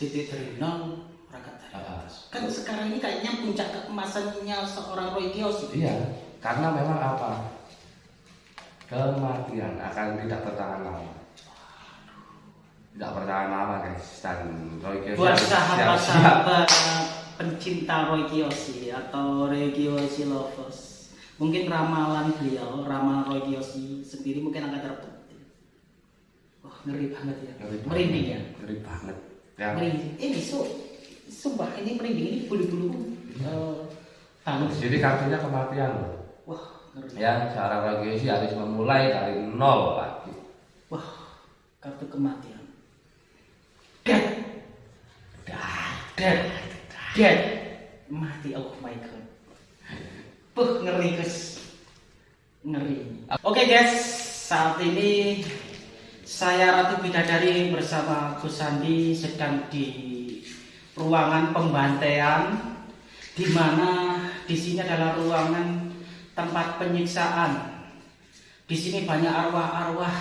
titik dari nol berangkat dari Ah. atas kan sekarang ini kayaknya puncak keemasannya seorang Roy Kiyoshi Iya, karena memang apa? Kematian akan tidak bertahan lama. Tidak bertahan lama guys. Dan Roy Kiyoshi buat sahabat-sahabat pencinta Roy Kiyoshi atau Roy Kiyoshi lovers mungkin ramalan beliau ramalan Roy Kiyoshi sendiri mungkin akan terbukti wah ngeri banget ya Ngeri banget. merinding ya Ngeri banget. Merinding. Ini su sumpah ini merinding. Ini bulu-bulu eh, tangan jadi kartunya kematian loh. wah ngeri. Ya, Roy Kiyoshi harus memulai dari nol lagi. wah kartu kematian. Dead dead dead dead mati oh my god. Puh, ngeri guys. Ngeri. Oke guys. Saat ini saya Ratu Bidadari bersama Gus Sandi sedang di ruangan pembantaian di mana di sini adalah ruangan tempat penyiksaan di sini banyak arwah-arwah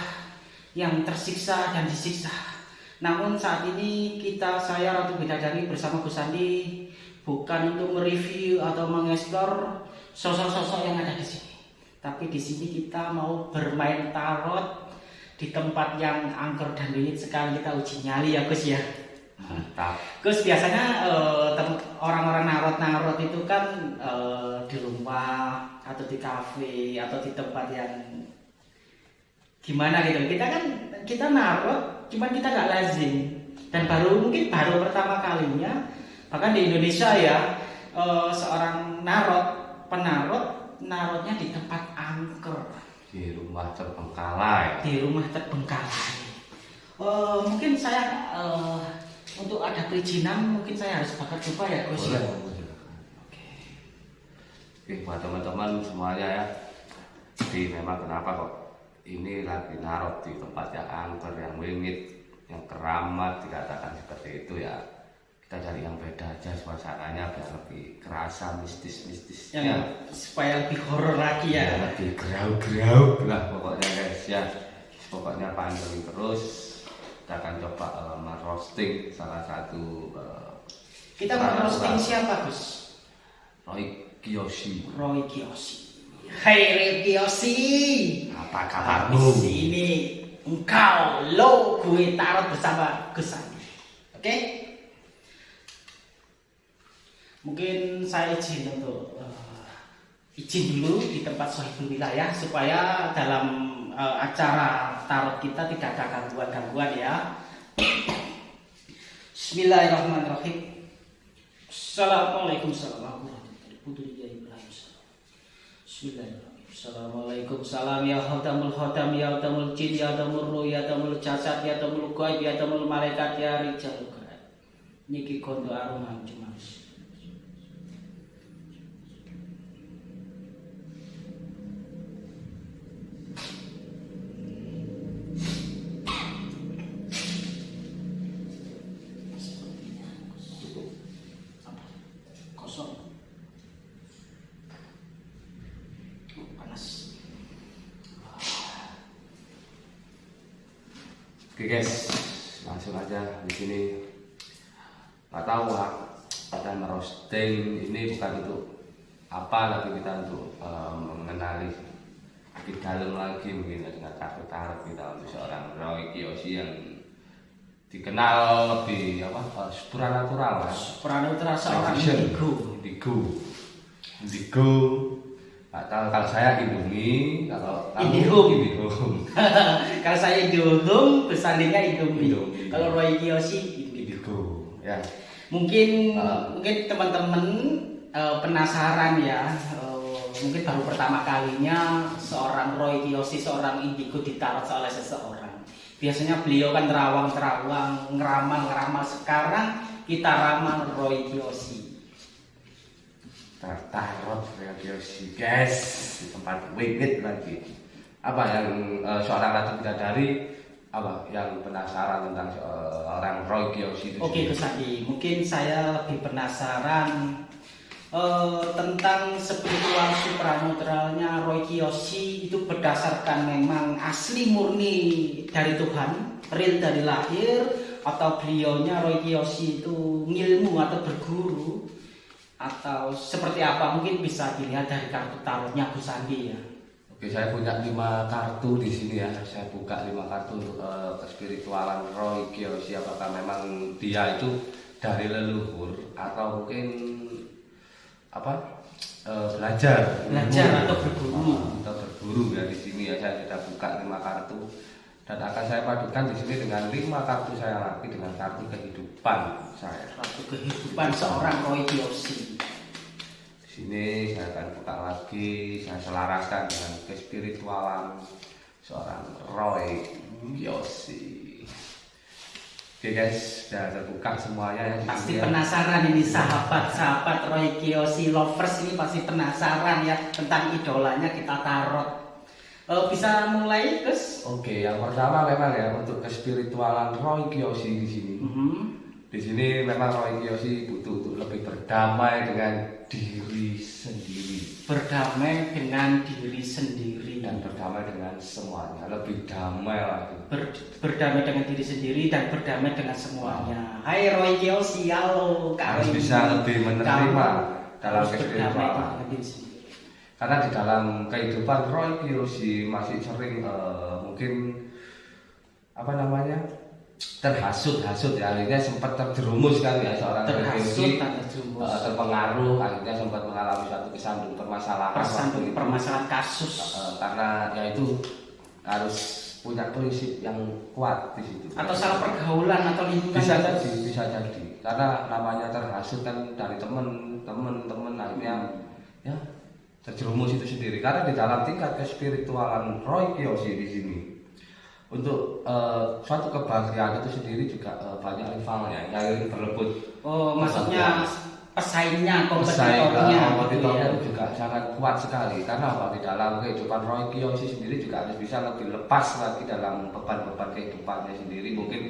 yang tersiksa dan disiksa. Namun saat ini kita saya Ratu Bidadari bersama Gus Sandi bukan untuk mereview atau mengeksplor sosok-sosok yang ada di sini. Tapi di sini kita mau bermain tarot di tempat yang angker dan dingin sekali kita uji nyali ya Gus ya. Mantap. Gus biasanya eh, orang-orang narot-narot itu kan eh, di rumah atau di kafe atau di tempat yang gimana gitu. Kita kan kita narot, cuman kita nggak lazim dan baru mungkin baru pertama kalinya bahkan di Indonesia ya eh, seorang narot penarot narotnya di tempat angker Di rumah terbengkalai. di rumah terbengkalai. Eh, mungkin saya eh, untuk ada perizinan mungkin saya harus bakar coba ya Gus. Ya? Oke, buat teman-teman semuanya ya. Jadi memang kenapa kok ini lagi narot di tempat yang angker, yang wingit, yang keramat dikatakan seperti itu ya. Kita cari yang beda aja suasananya biar lebih kerasa mistis-mistisnya. Yang supaya lebih horor lagi ya. Ya, lebih gerau-gerau lah pokoknya guys ya. Pokoknya pantengin terus. Kita akan coba merosting salah satu eh, Kita mau roasting siapa Gus? Roy Kiyoshi. Roy Kiyoshi. Hai Roy Kiyoshi. Apa Di kabarmu? sini engkau lo gue tarot bersama Gus. Oke? Mungkin saya izin untuk eh, izin dulu di tempat sohibul wilayah supaya dalam eh, acara tarot kita tidak ada gangguan-gangguan ya. Bismillahirrahmanirrahim. Assalamualaikum warahmatullahi wabarakatuh. Bismillahirrahmanirrahim. Assalamualaikum salam ya khatamul khatam ya khatamul jin ya khatamul ruh ya khatamul jasad ya khatamul gaib ya khatamul malaikat ya rijal gaib. Niki kondo arungan cumas. Apa? Kosong. Oh, panas. Oke guys, langsung aja di sini. Nggak tahu lah, pada merosting ini bukan untuk apa, tapi kita untuk eh, mengenali lebih dalam lagi mungkin ya, dengan kartu tarot kita untuk seorang Roy Kiyoshi yang dikenal lebih apa eh, supranatural lah. Pranutra seorang Action. indigo. Indigo. Indigo. Tahu kalau saya Indomie, kalau kamu Indihome. Indihome. Kalau saya Indomie, bersandingnya Indomie. Indomie. Kalau Roy Kiyoshi. Indigo. Ya. Mungkin Ah. mungkin teman-teman eh, penasaran ya. eh, mungkin baru pertama kalinya seorang Roy Kiyoshi, seorang indigo ditarot oleh seseorang. Biasanya beliau kan terawang-terawang, ngeramal-ngeramal. Sekarang kita ramal Roy Kiyoshi. Tarot Kiyoshi guys di tempat wingit lagi. Apa yang eh, seorang ratu bidadari apa yang penasaran tentang seorang Roy Kiyoshi itu Oke? Gus Adi, mungkin saya lebih penasaran eh, tentang spiritual supranutralnya Roy Kiyoshi itu berdasarkan memang asli murni dari Tuhan, real dari lahir, atau beliaunya Roy Kiyoshi itu ngilmu atau berguru atau seperti apa mungkin bisa dilihat dari kartu tarotnya Gus Andi ya. Oke, saya punya lima kartu di sini ya. Saya buka lima kartu untuk eh, kespiritualan Roy Kiyoshi. Apakah memang dia itu dari leluhur atau mungkin apa eh, belajar Belajar atau berguru. Ah, atau berguru ya di sini ya. Saya sudah buka lima kartu dan akan saya padukan di sini dengan lima kartu saya lagi dengan kartu kehidupan saya. Kartu kehidupan seorang Roy Kiyoshi. Sini saya akan buka lagi, saya selaraskan dengan kespiritualan seorang Roy Yosi. Oke guys, sudah terbuka semuanya ya di Pasti ya. penasaran ini sahabat-sahabat Roy Kiyoshi lovers ini pasti penasaran ya tentang idolanya kita tarot. Eh, bisa mulai Gus? Oke, yang pertama memang ya untuk kespiritualan Roy Kiyoshi di sini. Mhm. Di sini memang Roy Kiyoshi butuh untuk lebih berdamai dengan diri sendiri Berdamai dengan diri sendiri. dan berdamai dengan semuanya, lebih damai lagi. Ber- berdamai dengan diri sendiri dan berdamai dengan semuanya. Hai Roy Kiyoshi, halo Kak Harus bisa lebih menerima Kamu dalam sendiri. Karena di dalam kehidupan Roy Kiyoshi masih sering eh, mungkin apa namanya terhasut-hasut ya akhirnya sempat terjerumus kan ya seorang Terhasut terjerumus. eh, terpengaruh akhirnya sempat mengalami suatu kesandung permasalahan itu. permasalahan kasus. Eh, karena ya itu harus punya prinsip yang kuat di situ Atau salah pergaulan atau lingkungan. bisa jadi bisa jadi karena namanya terhasut kan dari temen temen temen akhirnya ya terjerumus itu sendiri karena di dalam tingkat kespiritualan Roy Kiyoshi di sini untuk eh, suatu kebahagiaan itu sendiri juga eh, banyak rivalnya yang ingin berebut Oh, maksudnya pesaingnya, Pesaing kompetitornya. eh, gitu kompetitornya ya. itu juga sangat kuat sekali karena apa di dalam kehidupan Roy Kiyoshi sendiri juga harus bisa lebih lepas lagi dalam beban-beban kehidupannya sendiri mungkin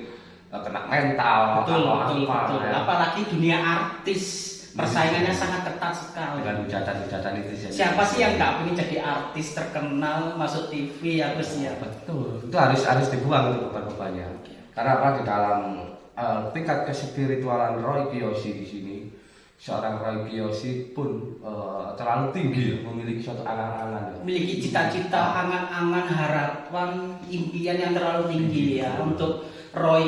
eh, kena mental Betul, atau betul, apa betul. ya. Apalagi dunia artis, persaingannya sangat ketat sekali. dengan hujatan-hujatan itu jadi- Siapa sih yang nggak pengen jadi artis terkenal masuk TV ya betul itu harus harus dibuang itu beban-bebannya karena apa di dalam eh, tingkat kespiritualan Roy Kiyoshi di sini seorang Roy Kiyoshi pun eh, terlalu tinggi ya, memiliki suatu angan-angan ya. Memiliki cita-cita, angan-angan, harapan, impian yang terlalu tinggi ya untuk Roy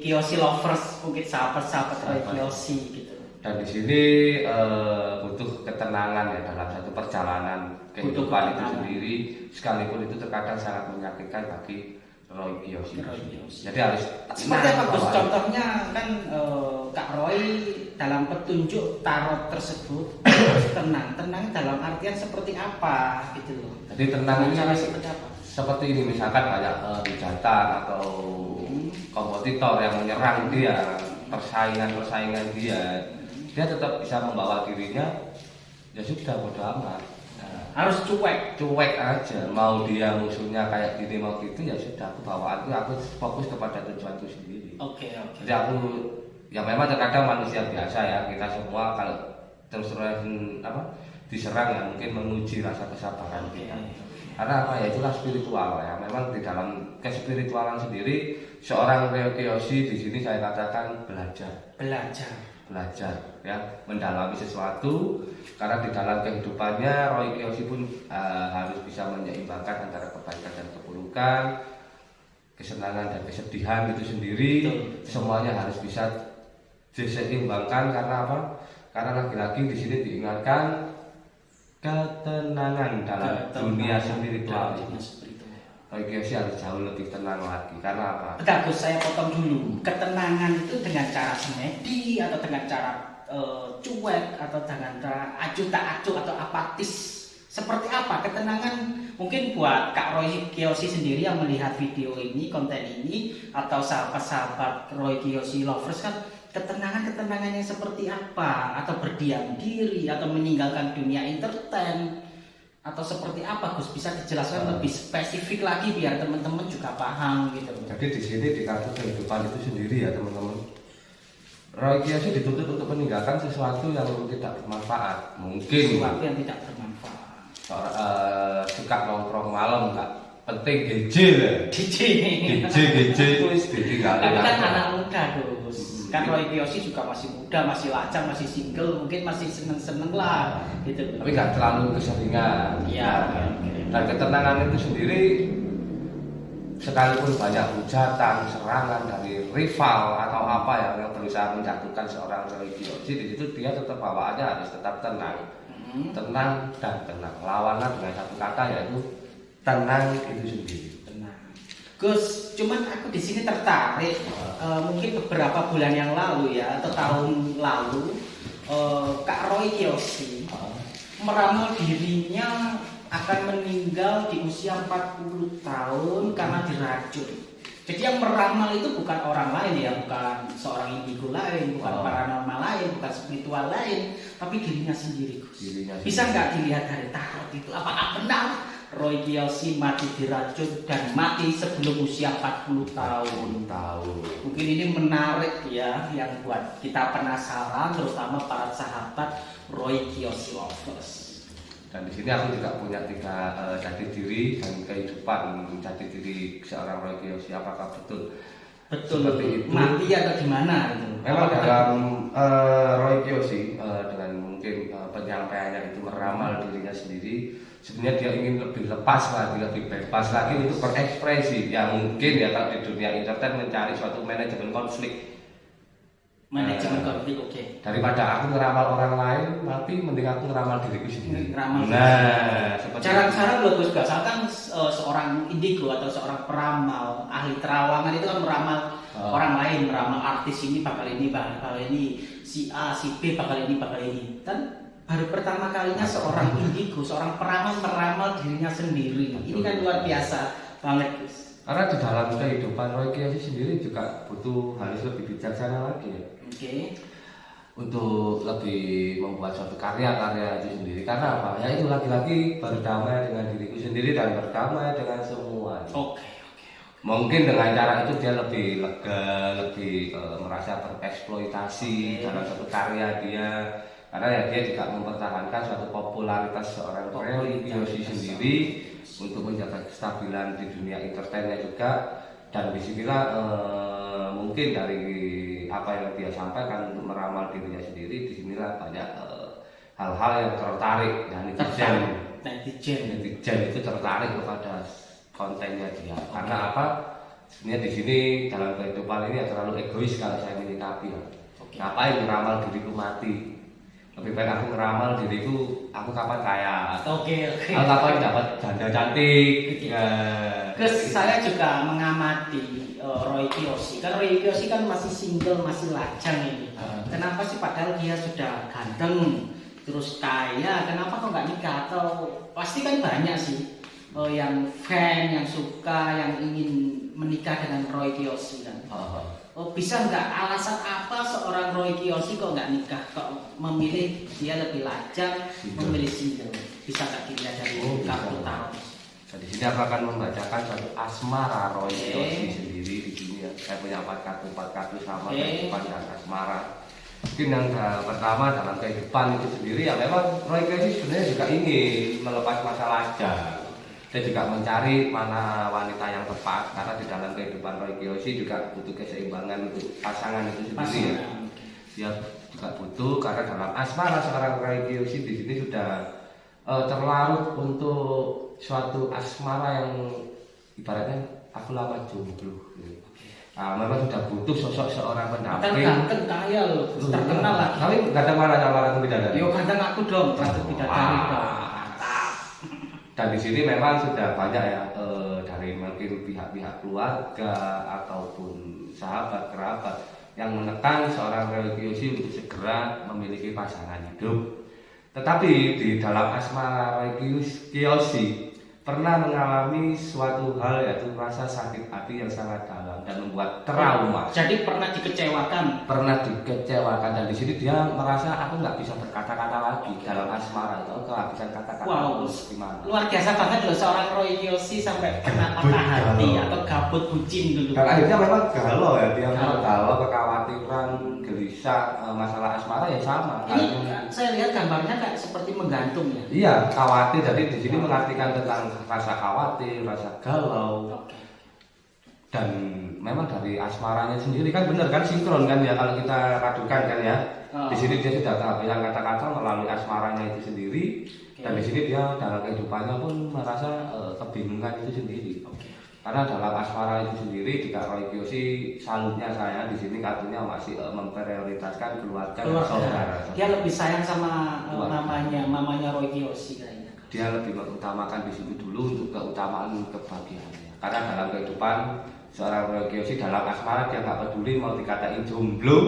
Kiyoshi lovers, mungkin sahabat-sahabat Roy. Kiyoshi gitu. Dan di sini eh, butuh ketenangan ya dalam satu perjalanan Butuh kehidupan itu ketenangan. sendiri sekalipun itu terkadang sangat menyakitkan bagi Roy Kiyoshi. Jadi harus Seperti apa Gus? Contohnya kan eh, Kak Roy dalam petunjuk tarot tersebut tenang, tenang dalam artian seperti apa gitu loh. Jadi tenang ini seperti apa? seperti ini misalkan banyak eh, hujatan atau kompetitor yang menyerang dia, persaingan-persaingan dia, dia tetap bisa membawa dirinya ya sudah bodo amat. Nah, Harus cuek. cuek aja mau dia musuhnya kayak gini mau gitu ya sudah aku bawaanku aku fokus kepada tujuanku sendiri Oke oke. jadi aku ya memang terkadang manusia biasa ya kita semua kalau terus terusan apa diserang ya mungkin menguji rasa kesabaran kita karena apa ya itulah spiritual ya memang di dalam kespiritualan sendiri seorang Ryo Kiyoshi di sini saya katakan belajar Belajar. Belajar ya mendalami sesuatu. Karena di dalam kehidupannya Roy Kiyoshi pun eh, harus bisa menyeimbangkan antara kebaikan dan keburukan kesenangan dan kesedihan itu sendiri. Betul, semuanya harus bisa diseimbangkan karena apa? Karena lagi-lagi di sini diingatkan ketenangan dalam Dalam dunia spiritual. Roy Kiyoshi harus jauh lebih tenang lagi karena apa Gus, saya potong dulu. Ketenangan itu dengan cara semedi atau dengan cara eh, cuek atau dengan cara acuh tak acuh atau apatis. Seperti apa ketenangan? Mungkin buat Kak Roy Kiyoshi sendiri yang melihat video ini, konten ini, atau sahabat-sahabat Roy Kiyoshi lovers kan ketenangan-ketenangannya seperti apa? Atau berdiam diri, atau meninggalkan dunia entertain, atau seperti apa Gus? Bisa dijelaskan lebih spesifik lagi biar teman-teman juga paham gitu. Jadi di sini di kartu kehidupan itu sendiri ya teman-teman. Roy Kiyoshi dituntut untuk meninggalkan sesuatu yang tidak bermanfaat. Mungkin Sesuatu yang tidak bermanfaat. eh, suka nongkrong malam nggak penting. DJ. Gejil gejil itu wis ditinggalin kan anak muda. Hmm. Kan Roy Kiyoshi juga masih muda, masih lacang, masih single, mungkin masih seneng-seneng lah gitu. tapi nggak terlalu keseringan Iya, oke, oke. dan ketenangan itu sendiri sekalipun banyak hujatan, serangan dari rival atau apa yang, yang berusaha menjatuhkan seorang religiosi di situ dia tetap bawaannya harus tetap tenang, Hmm. tenang dan tenang. Lawannya dengan satu kata yaitu tenang itu sendiri. Gus, cuman aku di sini tertarik eh, mungkin beberapa bulan yang lalu ya atau tahun lalu eh, Kak Roy Kiyoshi meramal dirinya akan meninggal di usia 40 tahun karena diracun. Jadi yang meramal itu bukan orang lain ya, bukan seorang indigo lain, bukan Oh. paranormal lain, bukan spiritual lain, tapi dirinya sendiri Gus. Dirinya Bisa sendiri. nggak dilihat dari tarot itu? Apakah benar Roy Kiyoshi mati diracun dan mati sebelum usia 40 tahun? tahu. Mungkin ini menarik ya yang buat kita penasaran terutama para sahabat Roy Kiyoshi lovers. Dan di sini aku juga punya tiga jati diri dan kehidupan jati diri seorang Roy Kiyoshi. Apakah betul? Betul Seperti itu. mati atau gimana gitu. Memang Apakah- dalam eh, Roy Kiyoshi eh, dengan mungkin eh, penyampaiannya itu meramal dirinya sendiri, sebenarnya dia ingin lebih lepas lagi, lebih bebas lagi untuk berekspresi. Ya mungkin ya kalau di dunia entertain mencari suatu manajemen konflik manajemen Eh, konflik oke. daripada aku ngeramal orang lain, tapi mending aku ngeramal diriku sendiri. Ngeramal Nah, Cara-cara buat Gus Gas, kan eh, seorang indigo atau seorang peramal, ahli terawangan itu kan meramal Oh. orang lain, meramal artis ini bakal ini, bakal ini, si A, si B bakal ini, bakal ini. Dan baru pertama kalinya seorang indigo, seorang peramal meramal dirinya sendiri. Ini kan luar biasa banget Gus. Karena di dalam kehidupan Roy Kiyoshi sendiri juga butuh harus lebih bijaksana lagi ya. Oke. Untuk lebih membuat suatu karya-karya itu sendiri. Karena apa? Ya itu lagi-lagi berdamai dengan diriku sendiri dan berdamai dengan semua. Oke, oke. Mungkin dengan cara itu dia lebih lega, lebih eh, merasa tereksploitasi Oke. dalam satu karya dia. Karena ya dia juga mempertahankan suatu popularitas seorang Kiyoshi Popularitas. sendiri untuk menjaga kestabilan di dunia entertainnya juga dan di sinilah eh, mungkin dari apa yang dia sampaikan untuk meramal dirinya sendiri di sinilah banyak eh, hal-hal yang tertarik dan netizen. Netizen. netizen itu tertarik kepada kontennya dia karena apa sebenarnya di sini dalam kehidupan ini ya terlalu egois kalau saya menyikapi ya. Oke. ngapain ngeramal diriku mati lebih baik aku ngeramal diriku aku kapan kaya Oke, oke. aku kapan dapat janda cantik Oke. ya. Terus saya juga mengamati uh, Roy Kiyoshi. Kan Roy Kiyoshi kan masih single, masih lajang ini. Ah. Kenapa sih padahal dia sudah ganteng, terus kaya, kenapa kok nggak nikah? Atau pasti kan banyak sih uh, yang fan, yang suka, yang ingin menikah dengan Roy Kiyoshi kan. Oh, Oh, bisa nggak alasan apa seorang Roy Kiyoshi kok nggak nikah? Kok memilih dia lebih lajang, memilih single? Bisa nggak dilihat dari Oh, bisa. kartu tarot? Nah, di sini aku akan membacakan satu asmara Roy Oke. Kiyoshi sendiri di sini ya. Saya punya empat kartu empat kartu sama Oke. kehidupan dan asmara. Mungkin yang eh, pertama dalam kehidupan itu sendiri ya memang Roy Kiyoshi sebenarnya juga ingin melepas masa lajang. Dia juga mencari mana wanita yang tepat karena di dalam kehidupan Roy Kiyoshi juga butuh keseimbangan untuk pasangan itu sendiri ya dia juga butuh karena dalam asmara seorang Roy Kiyoshi di sini sudah eh, terlarut untuk suatu asmara yang ibaratnya aku lama jomblo. gitu. Nah, memang sudah butuh sosok seorang pendamping. ganteng kaya loh, Loh, terkenal iya. lagi. Tapi nggak ada mana sama ratu bidadari. Yo ganteng aku dong, ratu bidadari Wah. Dan di sini memang sudah banyak ya eh, dari mungkin pihak-pihak keluarga ataupun sahabat kerabat yang menekan seorang Kiyoshi untuk segera memiliki pasangan hidup. Tetapi di dalam asmara Kiyoshi pernah mengalami suatu hal yaitu rasa sakit hati yang sangat dalam dan membuat trauma Jadi pernah dikecewakan. pernah dikecewakan dan di sini dia merasa aku nggak bisa berkata-kata lagi dalam asmara itu aku kehabisan kata-kata Wow. gimana Luar biasa banget loh seorang Roy Kiyoshi sampai Gabut patah hati atau gabut bucin dulu. dan akhirnya memang galau ya dia Galau. galau kekhawatiran gelisah eh, masalah asmara ya sama Ini Akhirnya- saya lihat gambarnya kayak seperti menggantung ya. iya khawatir jadi di sini mengartikan tentang rasa khawatir rasa galau Oke. Dan memang dari asmaranya sendiri kan benar kan sinkron kan ya kalau kita radukan kan ya Oh. di sini dia sudah kehabisan kata-kata melalui asmaranya itu sendiri dan di sini dia dalam kehidupannya pun merasa eh, kebingungan itu sendiri Oke. karena dalam asmara itu sendiri di Kak Roy Kiyoshi salutnya saya di sini kartunya masih eh, memprioritaskan keluarga saudara Keluarga. Dia lebih sayang sama eh, Keluarga. mamanya, mamanya Roy Kiyoshi kayaknya. dia lebih mengutamakan di sini dulu untuk keutamaan kebahagiaannya karena dalam kehidupan seorang Kiyoshi dalam asmara dia nggak peduli mau dikatain jomblo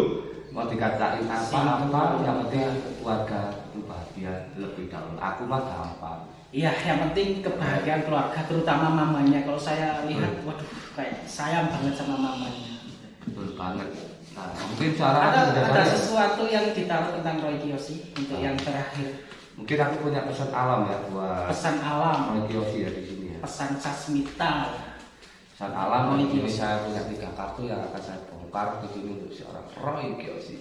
mau dikatain apa-apa yang penting keluarga itu bahagia lebih dahulu aku mah gampang Iya, yang penting kebahagiaan keluarga, terutama mamanya. Kalau saya lihat, waduh, kayak sayang banget sama mamanya. betul banget nah mungkin cara Ada, ada banyak. sesuatu yang ditaruh tentang Roy Kiyoshi untuk Oh. yang terakhir. mungkin aku punya pesan alam ya buat Pesan alam, Roy Kiyoshi ya di sini ya pesan sasmita. Pesan alam Kiyoshi. saya punya tiga kartu yang akan saya bongkar di sini untuk seorang Roy Kiyoshi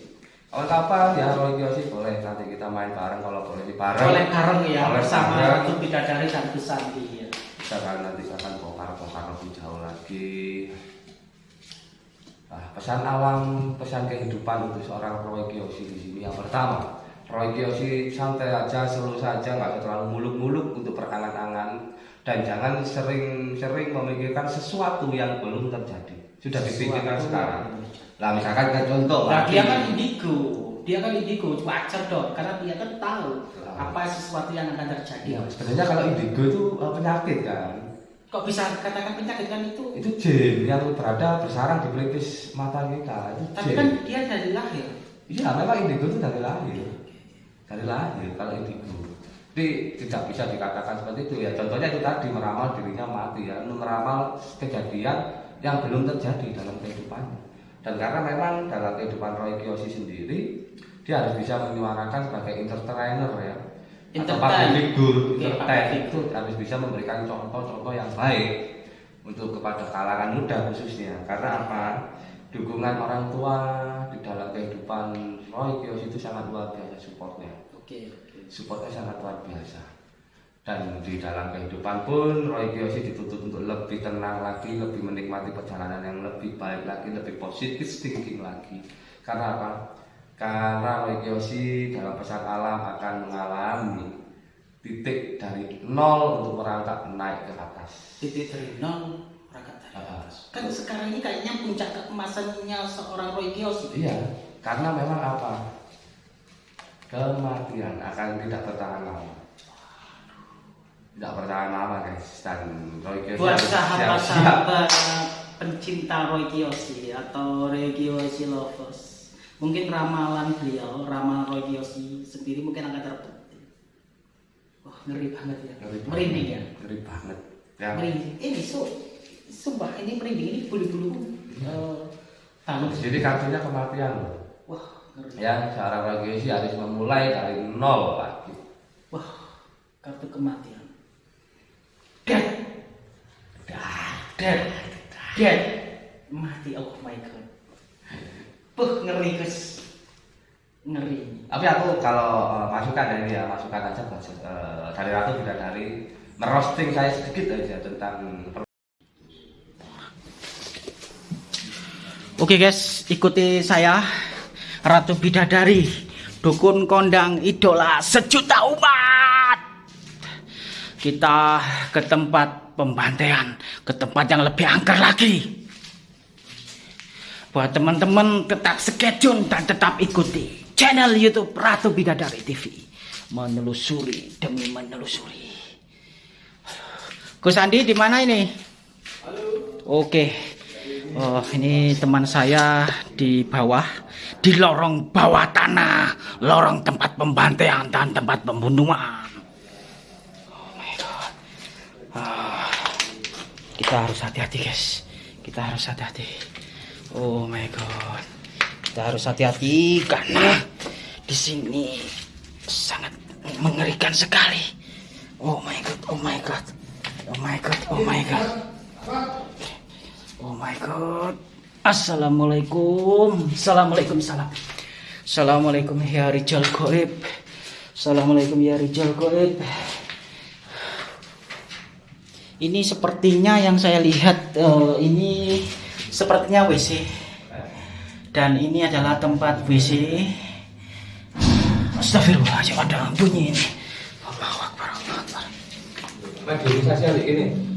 kawan-kawan ya Roy Kiyoshi boleh nanti kita main bareng kalau boleh di bareng Oleh bareng ya, Oleh bersama bareng. Ratu Bidadari dan Kusanti. Ya. kita akan nanti akan bongkar-bongkar lebih jauh lagi Nah, pesan alam, pesan kehidupan untuk seorang Roy Kiyoshi di sini. Yang pertama, Roy Kiyoshi santai aja, slow saja, nggak terlalu muluk-muluk untuk berangan-angan dan jangan sering-sering memikirkan sesuatu yang belum terjadi. Sudah dipikirkan sekarang. Lah misalkan kan contoh, Nah, dia kan indigo, dia kan indigo, wajar dong, karena dia kan tahu Tahu. apa sesuatu yang akan terjadi. Ya, sebenarnya kalau indigo itu eh, penyakit kan. Kok bisa katakan penyakit kan itu? Itu jin yang berada bersarang di pelipis mata kita. Itu Tapi jin. kan dia dari lahir. Iya, memang indigo itu dari lahir. Dari lahir kalau indigo. Jadi tidak bisa dikatakan seperti itu ya. Contohnya itu tadi meramal dirinya mati ya, meramal kejadian yang belum terjadi dalam kehidupannya. Dan karena memang dalam kehidupan Roy Kiyoshi sendiri, dia harus bisa menyuarakan sebagai entertainer ya. Atau Entertain. public figure, Oke, entertain public itu harus bisa memberikan contoh-contoh yang baik untuk kepada kalangan muda khususnya. Karena apa? Dukungan orang tua di dalam kehidupan Roy Kiyoshi itu sangat luar biasa supportnya Oke, oke. Supportnya sangat luar biasa dan di dalam kehidupan pun Roy Kiyoshi dituntut untuk lebih tenang lagi, lebih menikmati perjalanan yang lebih baik lagi, lebih positif thinking lagi. Karena apa? Karena Roy Kiyoshi dalam pesan alam akan mengalami titik dari nol untuk merangkak naik ke atas. Titik dari nol berangkat dari atas. Kan sekarang ini kayaknya puncak keemasannya seorang Roy Kiyoshi. Iya, karena memang apa? Kematian akan tidak bertahan lama. Tidak bertahan lama guys dan Roy Kiyoshi Buat sahabat-sahabat pencinta Roy Kiyoshi atau Roy Kiyoshi lovers, mungkin ramalan beliau, ramalan Roy Kiyoshi sendiri mungkin akan terbukti. Wah ngeri banget ya, Ngeri banget. merinding ya, Ngeri banget. Ya, merinding. Ini su, sumpah ini merinding ini bulu-bulu. eh, tangan. jadi kartunya kematian loh. Wah. Ya, seorang Roy Kiyoshi harus memulai dari nol lagi. Wah kartu kematian. Dead, dead, dead, mati. Oh my god. Puh ngeri guys, ngeri. Tapi aku kalau eh, masukan dari ya masukan aja buat eh, dari Ratu tidak dari merosting saya sedikit aja tentang Oke guys, ikuti saya Ratu Bidadari Dukun kondang idola sejuta umat. Kita ke tempat pembantaian Ke tempat yang lebih angker lagi. Buat teman-teman tetap sketune dan tetap ikuti Channel Youtube Ratu Bidadari TV Menelusuri demi menelusuri. Gus Andi di mana ini? Oke. Oh, ini teman saya di bawah, di lorong bawah tanah, lorong tempat pembantaian dan tempat pembunuhan. Oh my god. Ah, kita harus hati-hati, guys. Kita harus hati-hati. Oh my god. Kita harus hati-hati karena di sini sangat mengerikan sekali. Oh my god, oh my god. Oh my god, oh my god. Oh my god. Assalamualaikum. Assalamualaikum salam. Assalamualaikum ya Rijal Goib. Assalamualaikum ya Rijal Goib. Ini sepertinya yang saya lihat eh, ini sepertinya WC dan ini adalah tempat WC. Astagfirullahaladzim ada bunyi ini. Allahu Akbar, Allahu Akbar. Ini.